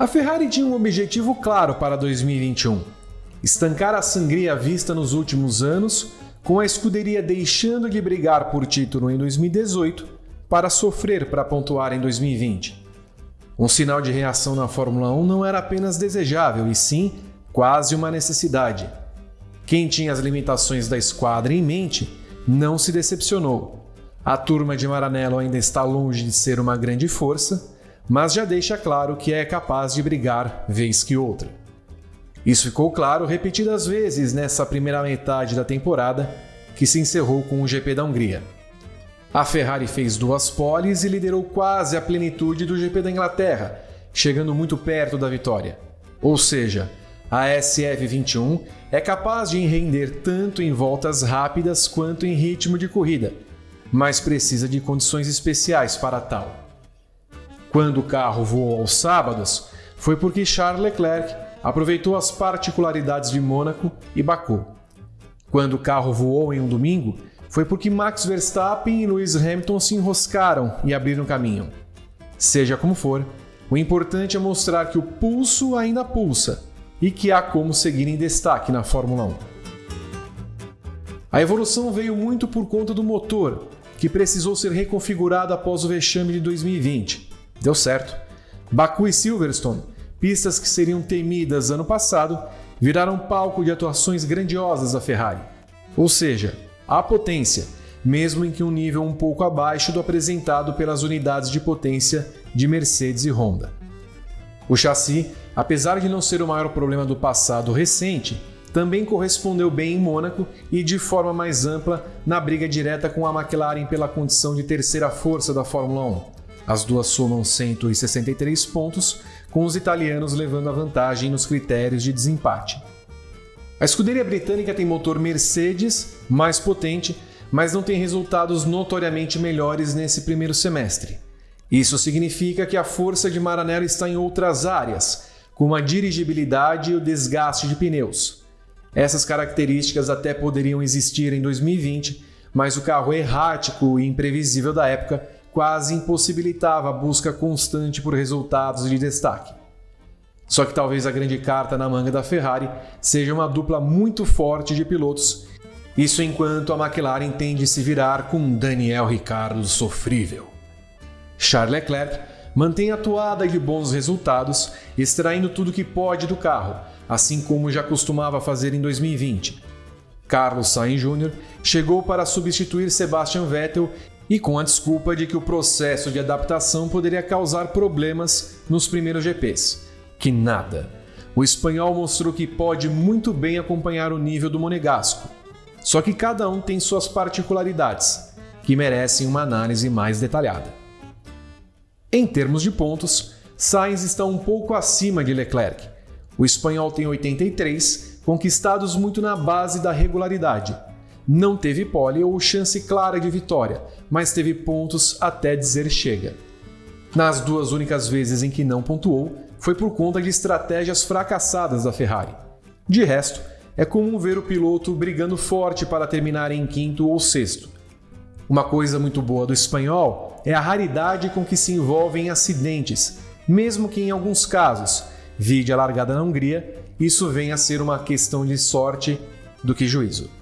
A Ferrari tinha um objetivo claro para 2021: estancar a sangria vista nos últimos anos, com a escuderia deixando de brigar por título em 2018 para sofrer para pontuar em 2020. Um sinal de reação na Fórmula 1 não era apenas desejável, e sim quase uma necessidade. Quem tinha as limitações da esquadra em mente não se decepcionou. A turma de Maranello ainda está longe de ser uma grande força, mas já deixa claro que é capaz de brigar vez que outra. Isso ficou claro repetidas vezes nessa primeira metade da temporada, que se encerrou com o GP da Hungria. A Ferrari fez duas poles e liderou quase a plenitude do GP da Inglaterra, chegando muito perto da vitória. Ou seja, a SF21 é capaz de render tanto em voltas rápidas quanto em ritmo de corrida, mas precisa de condições especiais para tal. Quando o carro voou aos sábados, foi porque Charles Leclerc aproveitou as particularidades de Mônaco e Baku. Quando o carro voou em um domingo, foi porque Max Verstappen e Lewis Hamilton se enroscaram e abriram caminho. Seja como for, o importante é mostrar que o pulso ainda pulsa e que há como seguir em destaque na Fórmula 1. A evolução veio muito por conta do motor, que precisou ser reconfigurado após o vexame de 2020. Deu certo. Baku e Silverstone, pistas que seriam temidas ano passado, viraram palco de atuações grandiosas da Ferrari. Ou seja, há potência, mesmo em que um nível um pouco abaixo do apresentado pelas unidades de potência de Mercedes e Honda. O chassi apesar de não ser o maior problema do passado recente, também correspondeu bem em Mônaco e de forma mais ampla na briga direta com a McLaren pela condição de terceira força da Fórmula 1. As duas somam 163 pontos, com os italianos levando a vantagem nos critérios de desempate. A escuderia britânica tem motor Mercedes mais potente, mas não tem resultados notoriamente melhores nesse primeiro semestre. Isso significa que a força de Maranello está em outras áreas, como a dirigibilidade e o desgaste de pneus. Essas características até poderiam existir em 2020, mas o carro errático e imprevisível da época quase impossibilitava a busca constante por resultados de destaque. Só que talvez a grande carta na manga da Ferrari seja uma dupla muito forte de pilotos, isso enquanto a McLaren tende a se virar com Daniel Ricciardo sofrível. Charles Leclerc mantém a toada de bons resultados, extraindo tudo que pode do carro, assim como já costumava fazer em 2020. Carlos Sainz Jr. chegou para substituir Sebastian Vettel e com a desculpa de que o processo de adaptação poderia causar problemas nos primeiros GPs. Que nada! O espanhol mostrou que pode muito bem acompanhar o nível do monegasco. Só que cada um tem suas particularidades, que merecem uma análise mais detalhada. Em termos de pontos, Sainz está um pouco acima de Leclerc. O espanhol tem 83, conquistados muito na base da regularidade. Não teve pole ou chance clara de vitória, mas teve pontos até dizer chega. Nas duas únicas vezes em que não pontuou, foi por conta de estratégias fracassadas da Ferrari. De resto, é comum ver o piloto brigando forte para terminar em quinto ou sexto. Uma coisa muito boa do espanhol é a raridade com que se envolve em acidentes, mesmo que em alguns casos, vide a largada na Hungria, isso venha a ser uma questão de sorte do que juízo.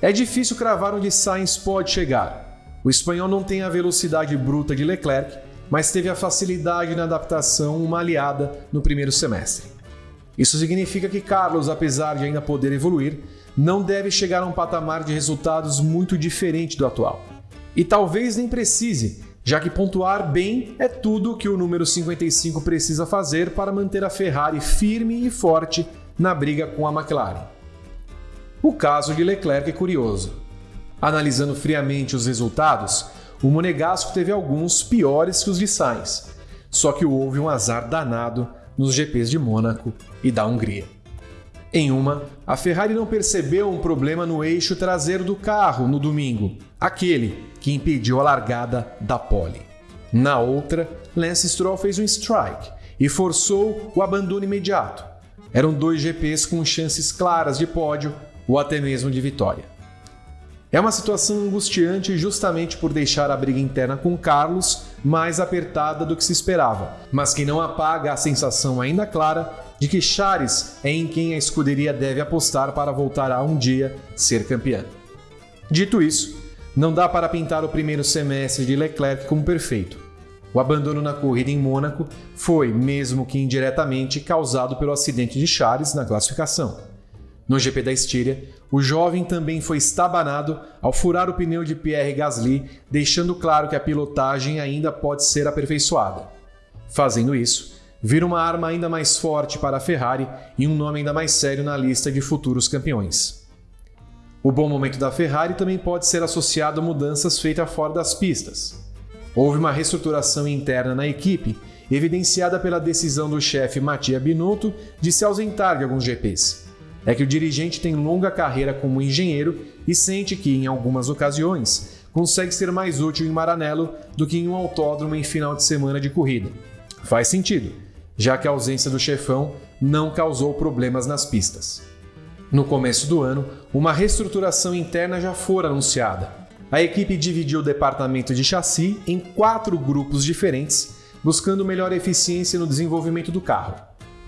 É difícil cravar onde Sainz pode chegar. O espanhol não tem a velocidade bruta de Leclerc, mas teve a facilidade na adaptação, uma aliada no primeiro semestre. Isso significa que Carlos, apesar de ainda poder evoluir, não deve chegar a um patamar de resultados muito diferente do atual. E talvez nem precise, já que pontuar bem é tudo que o número 55 precisa fazer para manter a Ferrari firme e forte na briga com a McLaren. O caso de Leclerc é curioso. Analisando friamente os resultados, o Monegasco teve alguns piores que os de Sainz, só que houve um azar danado nos GPs de Mônaco e da Hungria. Em uma, a Ferrari não percebeu um problema no eixo traseiro do carro no domingo, aquele que impediu a largada da pole. Na outra, Lance Stroll fez um strike e forçou o abandono imediato. Eram dois GPs com chances claras de pódio ou até mesmo de vitória. É uma situação angustiante justamente por deixar a briga interna com Carlos mais apertada do que se esperava, mas que não apaga a sensação ainda clara de que Charles é em quem a escuderia deve apostar para voltar a um dia ser campeã. Dito isso, não dá para pintar o primeiro semestre de Leclerc como perfeito. O abandono na corrida em Mônaco foi, mesmo que indiretamente, causado pelo acidente de Charles na classificação. No GP da Estíria, o jovem também foi estabanado ao furar o pneu de Pierre Gasly, deixando claro que a pilotagem ainda pode ser aperfeiçoada. Fazendo isso, vira uma arma ainda mais forte para a Ferrari e um nome ainda mais sério na lista de futuros campeões. O bom momento da Ferrari também pode ser associado a mudanças feitas fora das pistas. Houve uma reestruturação interna na equipe, evidenciada pela decisão do chefe Mattia Binotto de se ausentar de alguns GPs. É que o dirigente tem longa carreira como engenheiro e sente que, em algumas ocasiões, consegue ser mais útil em Maranello do que em um autódromo em final de semana de corrida. Faz sentido, já que a ausência do chefão não causou problemas nas pistas. No começo do ano, uma reestruturação interna já fora anunciada, a equipe dividiu o departamento de chassi em quatro grupos diferentes, buscando melhor eficiência no desenvolvimento do carro.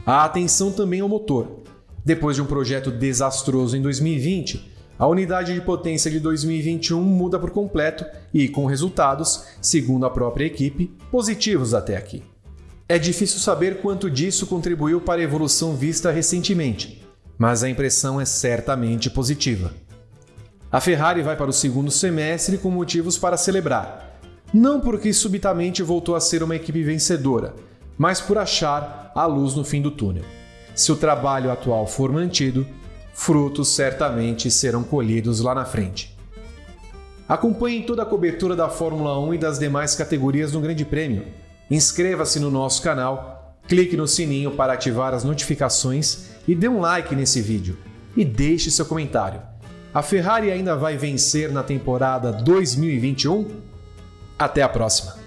A atenção também ao motor. Depois de um projeto desastroso em 2020, a unidade de potência de 2021 muda por completo e com resultados, segundo a própria equipe, positivos até aqui. É difícil saber quanto disso contribuiu para a evolução vista recentemente, mas a impressão é certamente positiva. A Ferrari vai para o segundo semestre com motivos para celebrar. Não porque subitamente voltou a ser uma equipe vencedora, mas por achar a luz no fim do túnel. Se o trabalho atual for mantido, frutos certamente serão colhidos lá na frente. Acompanhe toda a cobertura da Fórmula 1 e das demais categorias no Grande Prêmio. Inscreva-se no nosso canal, clique no sininho para ativar as notificações e dê um like nesse vídeo. E deixe seu comentário. A Ferrari ainda vai vencer na temporada 2021? Até a próxima!